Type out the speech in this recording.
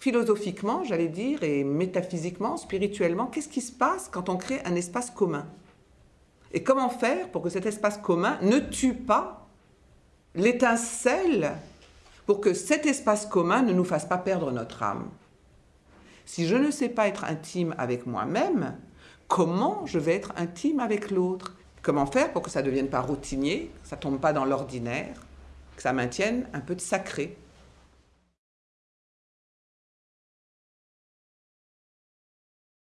philosophiquement, j'allais dire, et métaphysiquement, spirituellement, qu'est-ce qui se passe quand on crée un espace commun? Et comment faire pour que cet espace commun ne tue pas l'étincelle pour que cet espace commun ne nous fasse pas perdre notre âme? Si je ne sais pas être intime avec moi-même, comment je vais être intime avec l'autre? Comment faire pour que ça ne devienne pas routinier, que ça ne tombe pas dans l'ordinaire, que ça maintienne un peu de sacré?